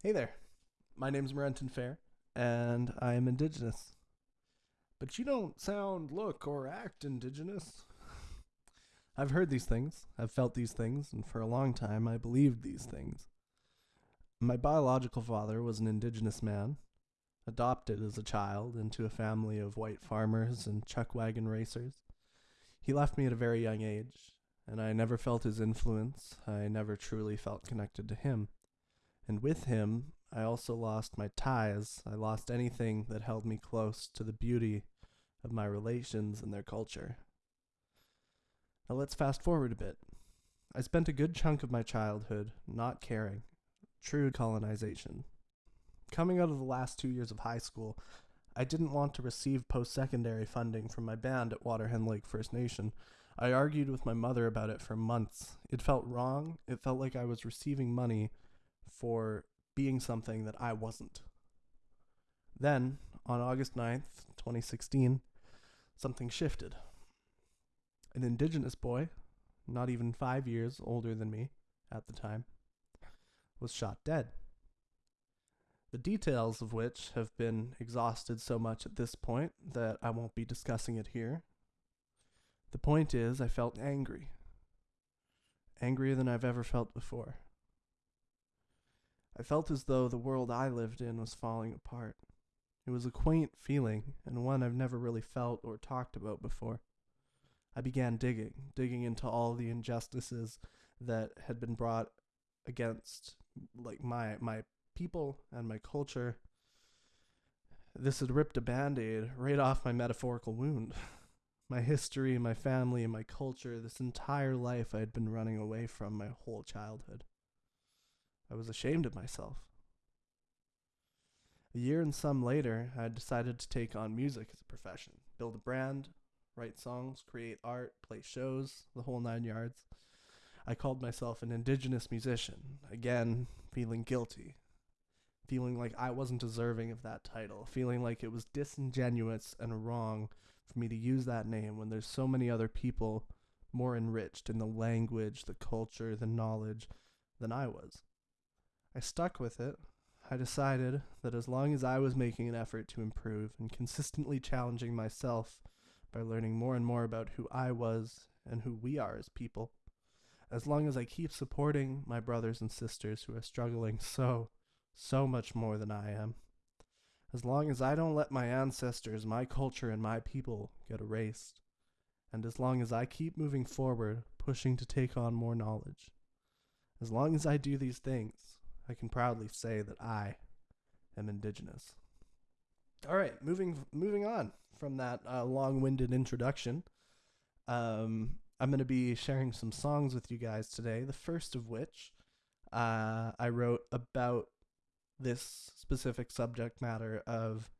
Hey there. My name's Marenton Fair, and I am Indigenous. But you don't sound, look, or act Indigenous. I've heard these things, I've felt these things, and for a long time I believed these things. My biological father was an Indigenous man, adopted as a child into a family of white farmers and chuck wagon racers. He left me at a very young age, and I never felt his influence. I never truly felt connected to him. And with him, I also lost my ties. I lost anything that held me close to the beauty of my relations and their culture. Now let's fast forward a bit. I spent a good chunk of my childhood not caring. True colonization. Coming out of the last two years of high school, I didn't want to receive post secondary funding from my band at Waterhen Lake First Nation. I argued with my mother about it for months. It felt wrong. It felt like I was receiving money for being something that I wasn't. Then, on August 9th, 2016, something shifted. An indigenous boy, not even five years older than me at the time, was shot dead. The details of which have been exhausted so much at this point that I won't be discussing it here. The point is, I felt angry. Angrier than I've ever felt before. I felt as though the world I lived in was falling apart. It was a quaint feeling, and one I've never really felt or talked about before. I began digging, digging into all the injustices that had been brought against like my my people and my culture. This had ripped a band-aid right off my metaphorical wound. My history, my family, and my culture, this entire life I had been running away from my whole childhood. I was ashamed of myself. A year and some later, I decided to take on music as a profession, build a brand, write songs, create art, play shows, the whole nine yards. I called myself an indigenous musician, again, feeling guilty, feeling like I wasn't deserving of that title, feeling like it was disingenuous and wrong for me to use that name when there's so many other people more enriched in the language, the culture, the knowledge than I was. I stuck with it. I decided that as long as I was making an effort to improve and consistently challenging myself by learning more and more about who I was and who we are as people, as long as I keep supporting my brothers and sisters who are struggling so, so much more than I am, as long as I don't let my ancestors, my culture, and my people get erased, and as long as I keep moving forward, pushing to take on more knowledge, as long as I do these things, I can proudly say that I am indigenous. All right, moving moving on from that uh, long-winded introduction. Um, I'm going to be sharing some songs with you guys today. The first of which uh, I wrote about this specific subject matter of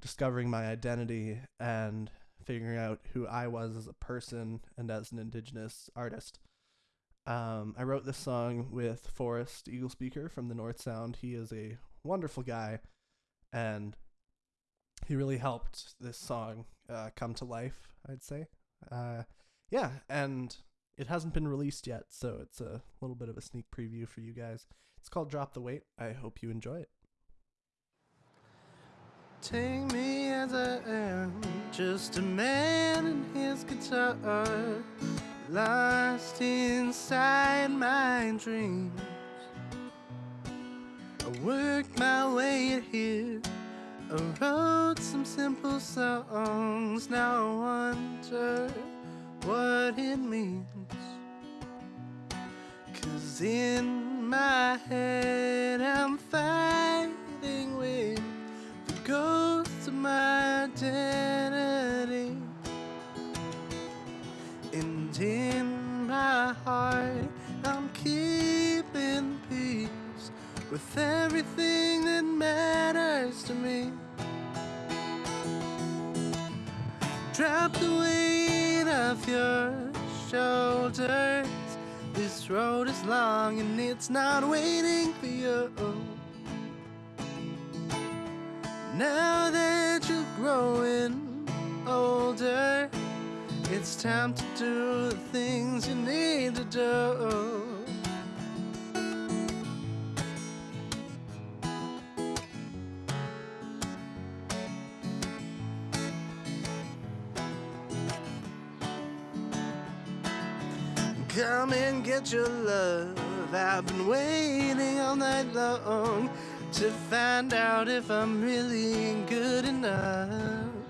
discovering my identity and figuring out who I was as a person and as an indigenous artist. Um, I wrote this song with Forrest Eaglespeaker from the North Sound. He is a wonderful guy, and he really helped this song uh, come to life. I'd say, uh, yeah, and it hasn't been released yet, so it's a little bit of a sneak preview for you guys. It's called "Drop the Weight." I hope you enjoy it. Take me as I am, just a man and his guitar lost inside my dreams. I worked my way here. I wrote some simple songs. Now I wonder what it means. Cause in my head I'm fighting with the ghosts of my identity. And in my heart, I'm keeping peace with everything that matters to me. Drop the weight of your shoulders. This road is long and it's not waiting for you. Now that you're growing older. It's time to do the things you need to do. Come and get your love. I've been waiting all night long to find out if I'm really good enough.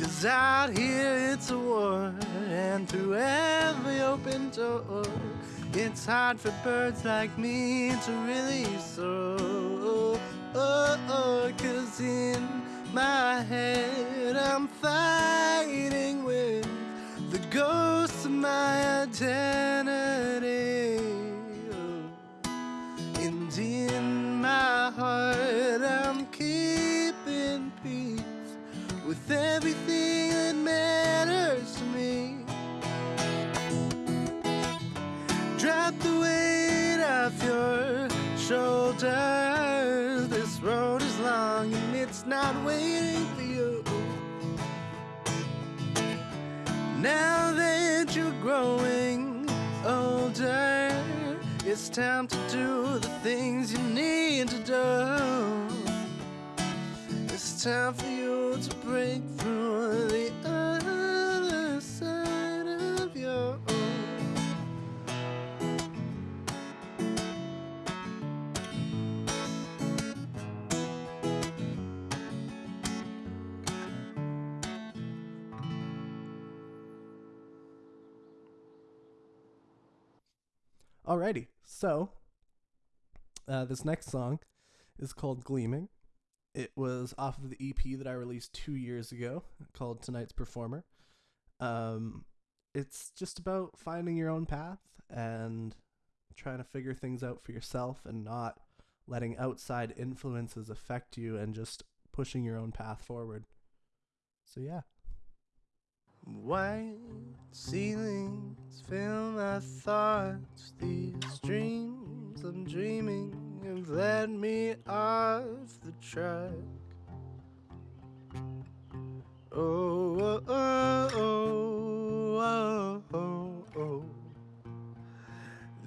Cause out here it's a war, and through every open door, it's hard for birds like me to really soar. Oh, oh, cause in my head I'm fighting with the ghosts of my identity. Shoulders. This road is long and it's not waiting for you. Now that you're growing older, it's time to do the things you need to do. It's time for you to break through Alrighty, so uh, this next song is called Gleaming. It was off of the EP that I released two years ago called Tonight's Performer. Um, it's just about finding your own path and trying to figure things out for yourself and not letting outside influences affect you and just pushing your own path forward. So, yeah. White ceilings fill my thoughts. These dreams I'm dreaming have led me off the track. Oh, oh, oh, oh, oh, oh.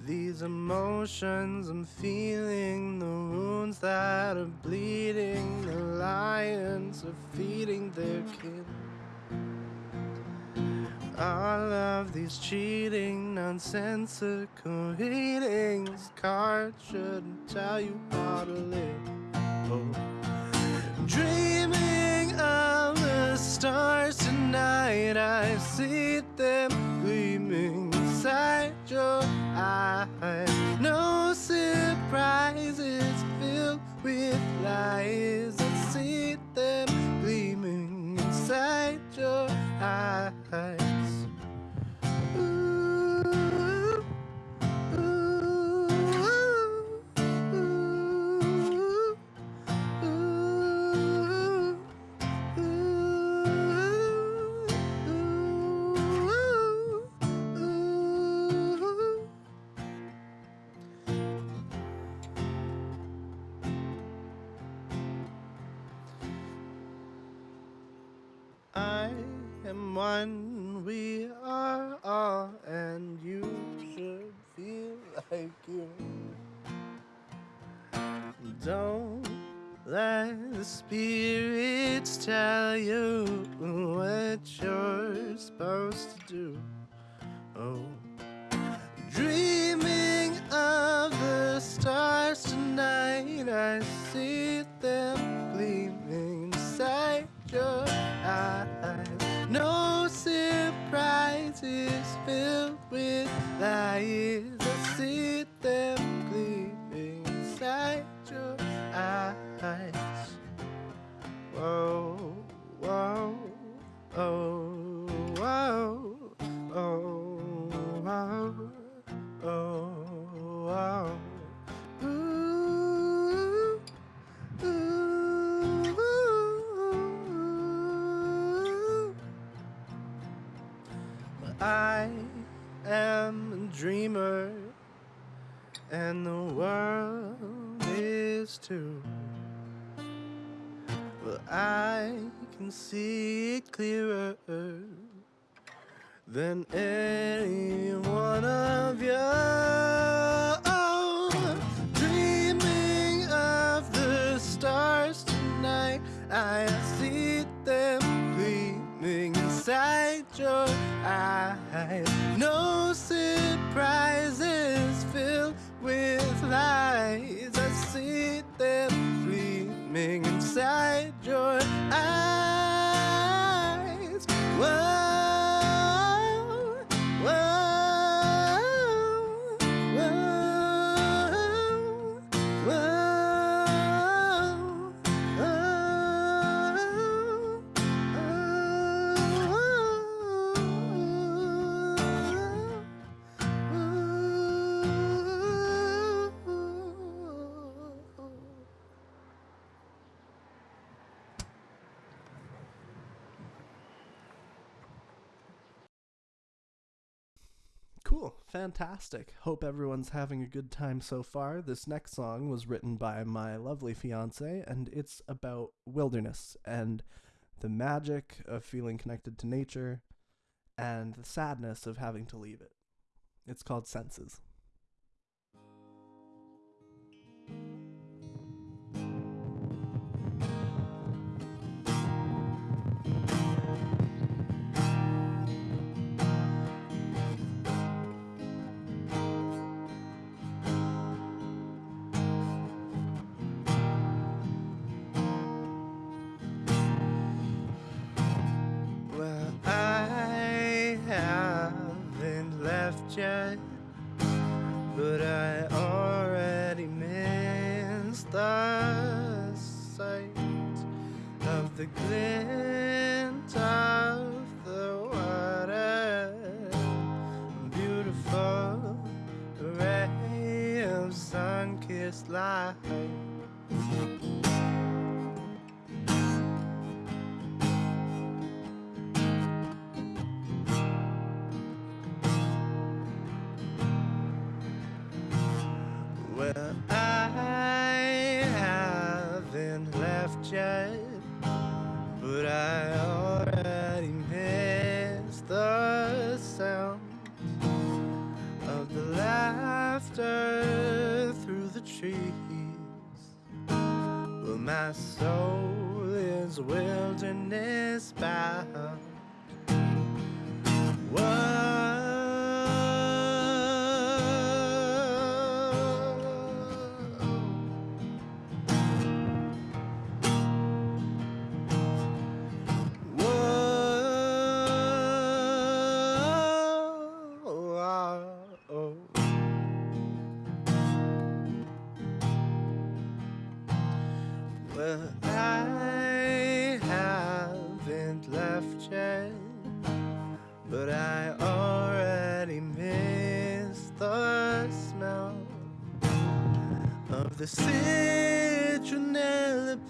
These emotions I'm feeling, the wounds that are bleeding, the lions are feeding their kin. All of these cheating, nonsensical readings, cards shouldn't tell you how to live. Oh. Dreaming of the stars tonight, I see them gleaming inside your eyes. No surprises filled with lies. I see them gleaming inside your eyes. Let the spirits tell you what you're supposed to do. Oh, dreaming of the stars tonight, I see them gleaming inside your eyes. No surprises filled with lies. Whoa, oh, whoa, oh, whoa, oh, whoa. Ooh, ooh. I am a dreamer, and the world is too. Well, I can see it clearer than any one of you. Dreaming of the stars tonight, I see them gleaming inside your eyes. No surprises filled with lies. I see them gleaming inside your eyes. Fantastic. Hope everyone's having a good time so far. This next song was written by my lovely fiance, and it's about wilderness and the magic of feeling connected to nature and the sadness of having to leave it. It's called Senses. But I already missed the sound of the laughter through the trees. Well, my soul is wilderness bound. Whoa. Smell of the citronella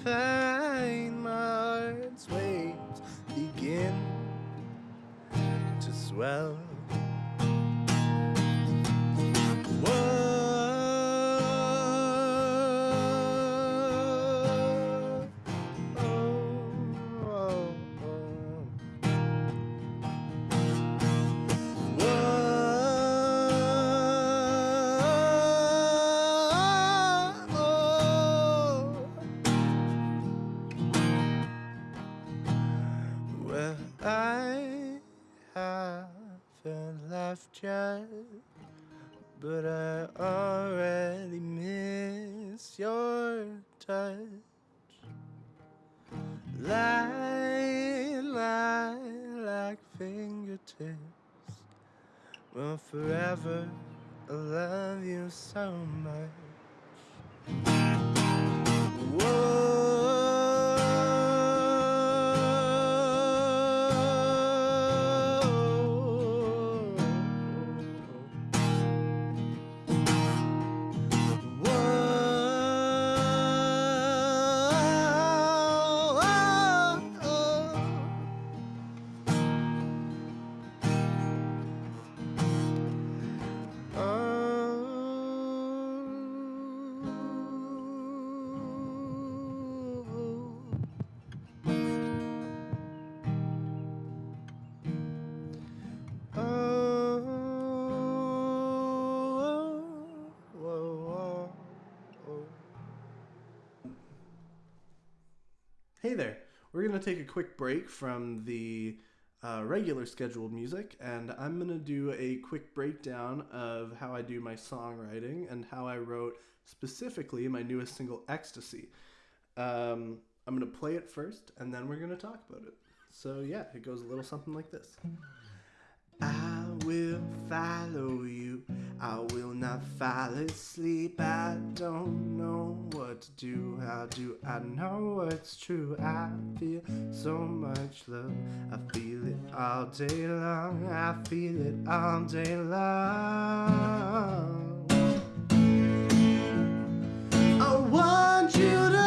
pine. My heart's waves begin to swell. But I already miss your touch. Lie, lie like fingertips. Well, forever, I love you so much. Hey there. We're going to take a quick break from the uh, regular scheduled music, and I'm gonna do a quick breakdown of how I do my songwriting and how I wrote specifically my newest single, Ecstasy. Um, I'm gonna play it first, and then we're gonna talk about it. So yeah, it goes a little something like this. Will follow you. I will not fall asleep. I don't know what to do. How do I know what's true? I feel so much love. I feel it all day long. I feel it all day long. I want you to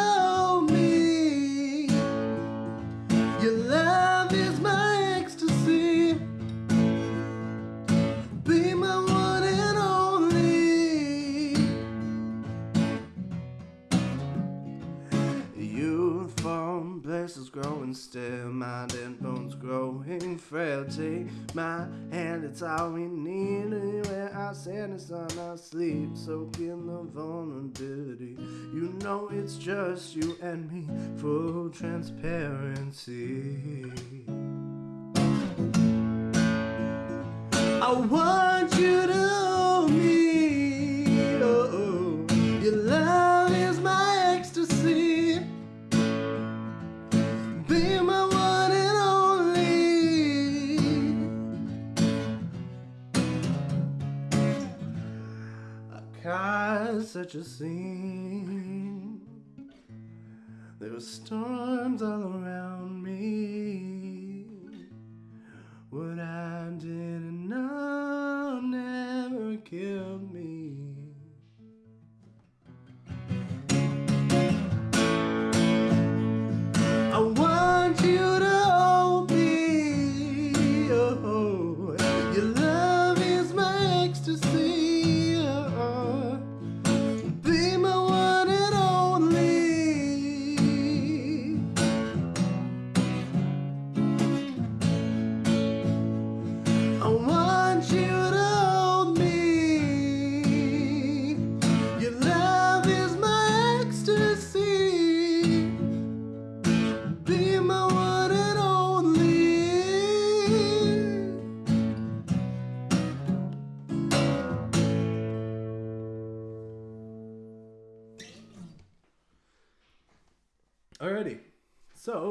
growing frail. Take my hand, it's all we need. Anywhere our sadness on our sleep, soak in the vulnerability. You know it's just you and me, full transparency. I want you to hold me. Caused such a scene. There were storms all around me. What I didn't know never killed me.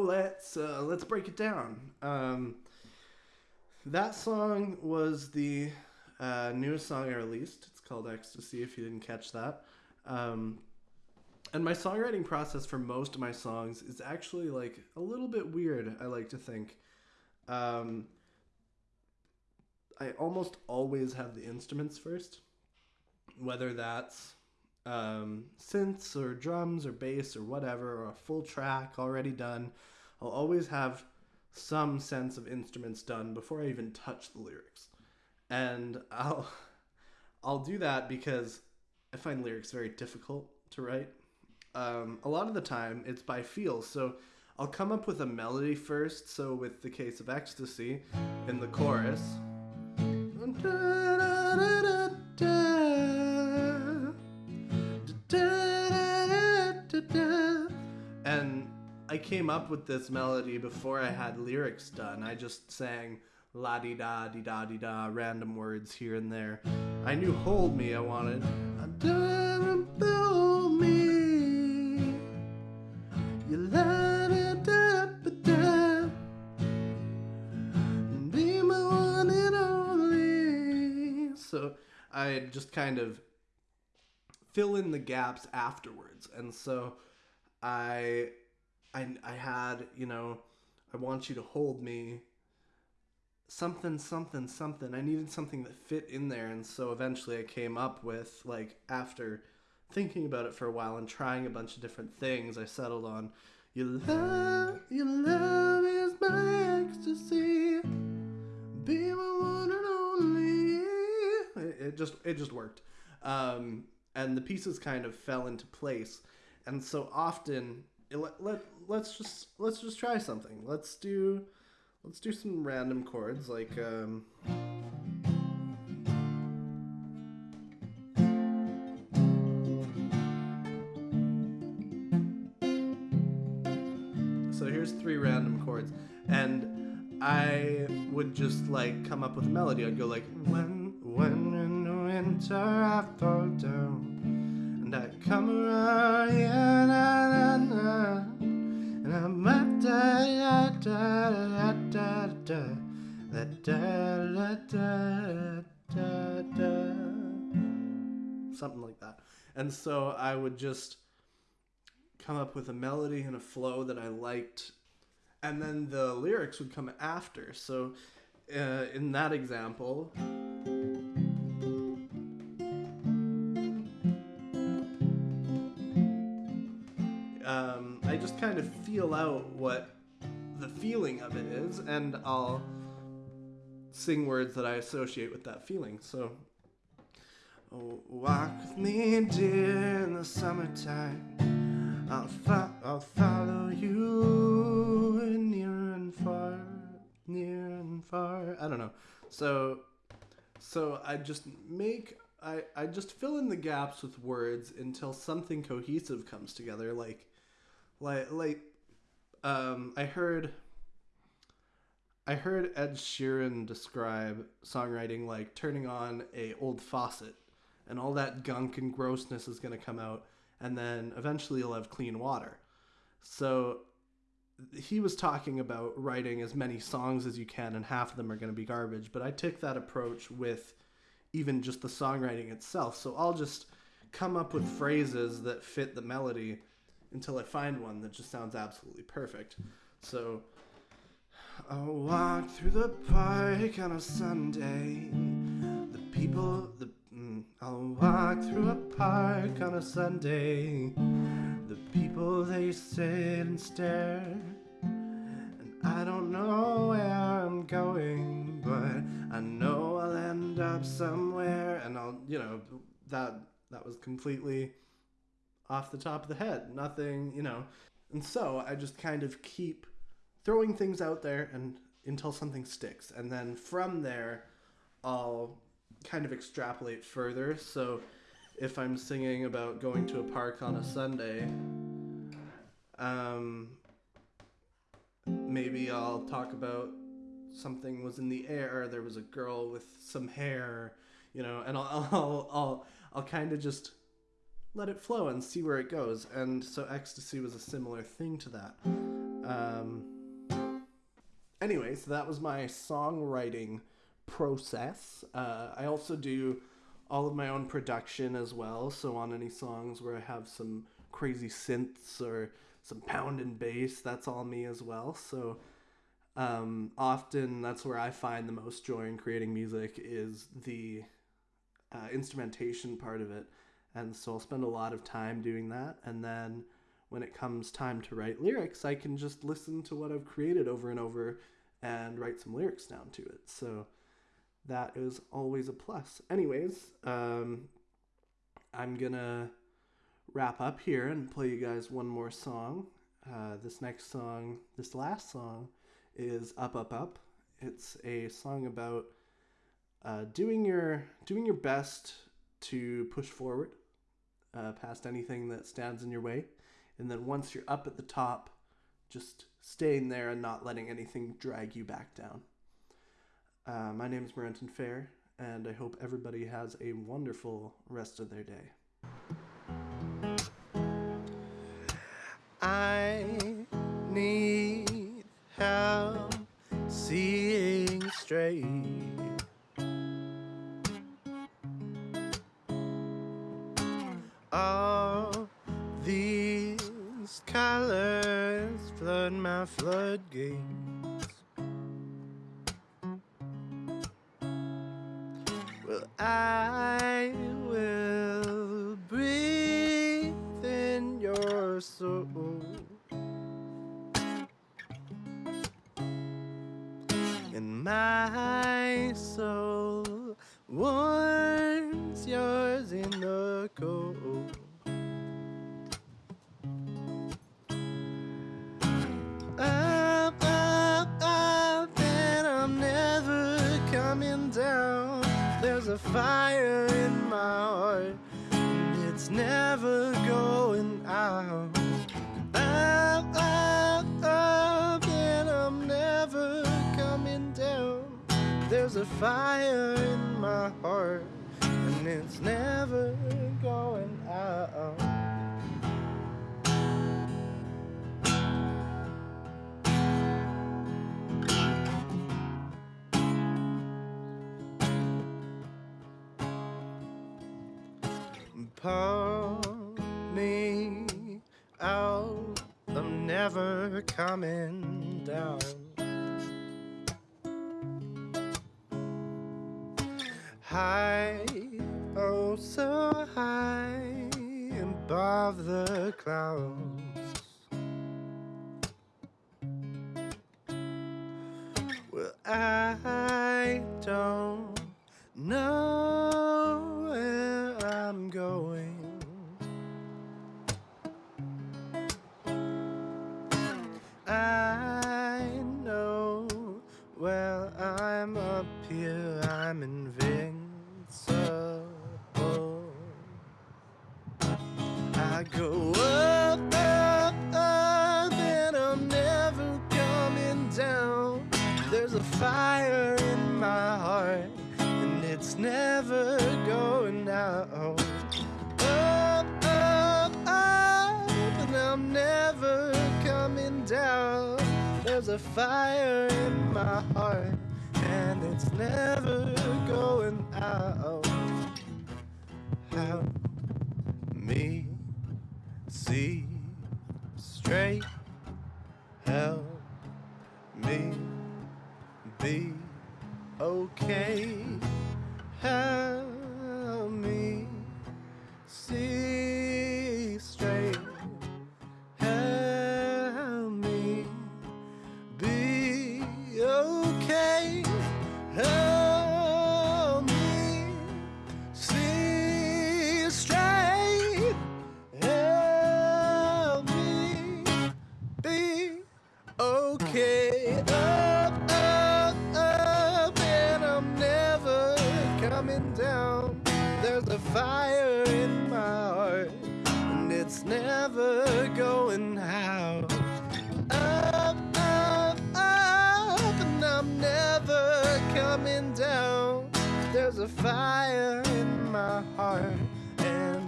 Let's uh, let's break it down. Um, that song was the uh, newest song I released. It's called Ecstasy. If you didn't catch that, um, and my songwriting process for most of my songs is actually like a little bit weird. I like to think. Um, I almost always have the instruments first, whether that's um, synths or drums or bass or whatever, or a full track already done. I'll always have some sense of instruments done before I even touch the lyrics. And I'll I'll do that because I find lyrics very difficult to write. Um, a lot of the time it's by feel. So I'll come up with a melody first. So with the case of ecstasy in the chorus. Came up with this melody before I had lyrics done. I just sang la di da di da di da, random words here and there. I knew hold me I wanted. Hold me. You ba da. Be my one and only. So I just kind of fill in the gaps afterwards. And so I I I had, you know, I want you to hold me something something something. I needed something that fit in there and so eventually I came up with like after thinking about it for a while and trying a bunch of different things, I settled on your love, your love is my ecstasy. Be my one and only. It, it just it just worked, um, and the pieces kind of fell into place. And so often, let, let let's just let's just try something. Let's do let's do some random chords like. Um, So here's three random chords, and I would just like come up with a melody. I'd go like, when, when in winter I fall down, and I come around, da da da da da something like that. And so I would just come up with a melody and a flow that I liked, and then the lyrics would come after. So uh, in that example. Um, I just kind of feel out what the feeling of it is, and I'll sing words that I associate with that feeling. So, oh, walk with me, dear, in the summertime. I'll, fo- I'll follow you near and far, near and far. I don't know. So, so I just make I I just fill in the gaps with words until something cohesive comes together. Like, like like, um, I heard. I heard Ed Sheeran describe songwriting like turning on a old faucet, and all that gunk and grossness is gonna come out and then eventually you'll have clean water. So he was talking about writing as many songs as you can, and half of them are going to be garbage. But I took that approach with even just the songwriting itself. So I'll just come up with phrases that fit the melody until I find one that just sounds absolutely perfect. So I'll walk through the park on a Sunday. The people, the mm, I'll walk through a park on a Sunday. The people they sit and stare. And I don't know where I'm going, but I know I'll end up somewhere. And I'll, you know, that that was completely off the top of the head. Nothing, you know. And so I just kind of keep throwing things out there and until something sticks. And then from there, I'll kind of extrapolate further. So if I'm singing about going to a park on a Sunday, um, maybe I'll talk about something was in the air. There was a girl with some hair, you know, and I'll I'll I'll, I'll kind of just let it flow and see where it goes. And so ecstasy was a similar thing to that. Um, anyway, so that was my songwriting process. Uh, I also do all of my own production as well. So on any songs where I have some crazy synths or some pound and bass, that's all me as well. So um, often that's where I find the most joy in creating music is the uh, instrumentation part of it. And so I'll spend a lot of time doing that. And then when it comes time to write lyrics, I can just listen to what I've created over and over and write some lyrics down to it. So that is always a plus. Anyways, um, I'm gonna wrap up here and play you guys one more song. Uh, this next song, this last song, is "Up Up Up." It's a song about uh, doing your doing your best to push forward uh, past anything that stands in your way, and then once you're up at the top, just staying there and not letting anything drag you back down. Uh, my name is Marenton Fair, and I hope everybody has a wonderful rest of their day. I need help seeing straight. My floodgates. Well, I will breathe in your soul. And my soul warms fire in my heart, and it's never going out. Up, up, up, and I'm never coming down. There's a fire in my heart, and it's never going out. Pull me out, I'm never coming down. High, oh so high above the clouds. Well, I don't and it's never going out. Up, up, up, and I'm never coming down. There's a fire in my heart, and it's never going out. Help me see straight. Help me be okay. Help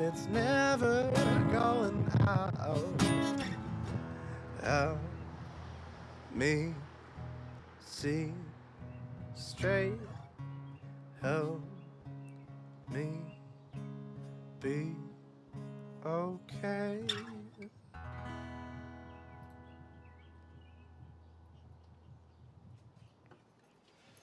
it's never going out. Help me see straight.